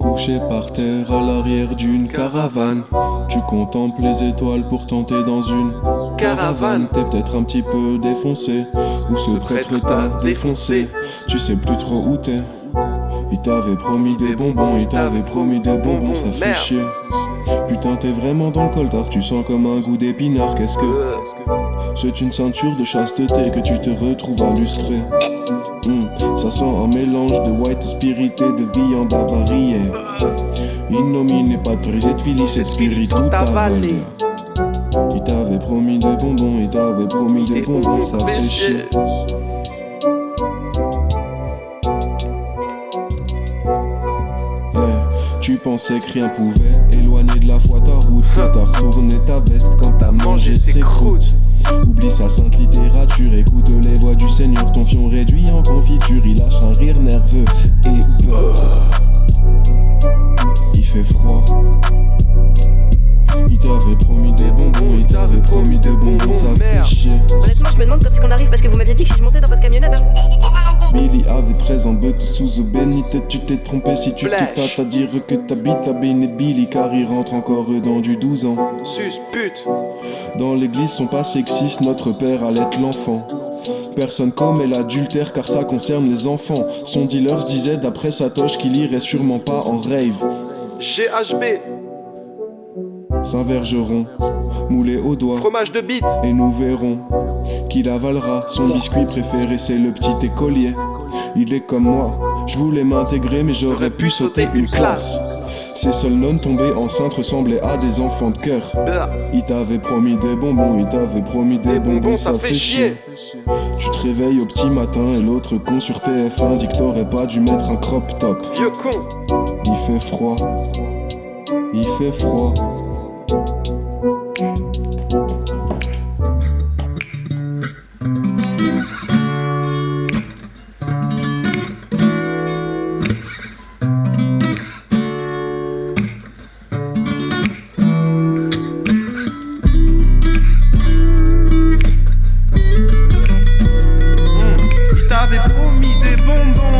Couché par terre à l'arrière d'une caravane Tu contemples les étoiles pour tenter dans une caravane. T'es peut-être un petit peu défoncé Ou ce prêtre t'a défoncé. Tu sais plus trop où t'es. Il t'avait promis des bonbons, il t'avait promis des bonbons, ça fait chier. Putain t'es vraiment dans le coltard, tu sens comme un goût d'épinard Qu'est-ce que... C'est une ceinture de chasteté que tu te retrouves à lustrer. Hmm, Ça sent un mélange de white spirit et de viande avariée. Innominé patrisé filis et spirit tout avalé Il t'avait promis des bonbons, il t'avait promis des bonbons, ça fait chier. Tu pensais que rien pouvait éloigner ta route T'as retourné ta veste quand t'as mangé ses croûtes. Oublie sa sainte littérature, écoute les voix du Seigneur Ton fion réduit en confiture, il lâche un rire nerveux et beurre Honnêtement je me demande quand est-ce qu'on arrive parce que vous m'aviez dit que si je montais dans votre camionnette hein. Billy avait 13 ans, but sous bénité Tu t'es trompé si tu te tâtes à dire que t'habites à et Billy Car il rentre encore dans du 12 ans. Dans l'église sont pas sexistes, notre père allait l'enfant. Personne commet l'adultère car ça concerne les enfants. Son dealer se disait d'après Satoche qu'il irait sûrement pas en rave. GHB Saint-Vergeron, moulé au doigt Fromage de bite. Et nous verrons qu'il avalera Son biscuit préféré c'est le petit écolier. Il est comme moi, je voulais m'intégrer mais j'aurais pu sauter une classe. ces seuls nonnes tombés enceintes ressemblaient à des enfants de cœur. Il t'avait promis des bonbons, il t'avait promis des bonbons, ça fait chier. Tu te réveilles au petit matin et l'autre con sur TF1 dit que t'aurais pas dû mettre un crop top. Vieux con. Il fait froid, il fait froid boom, boom.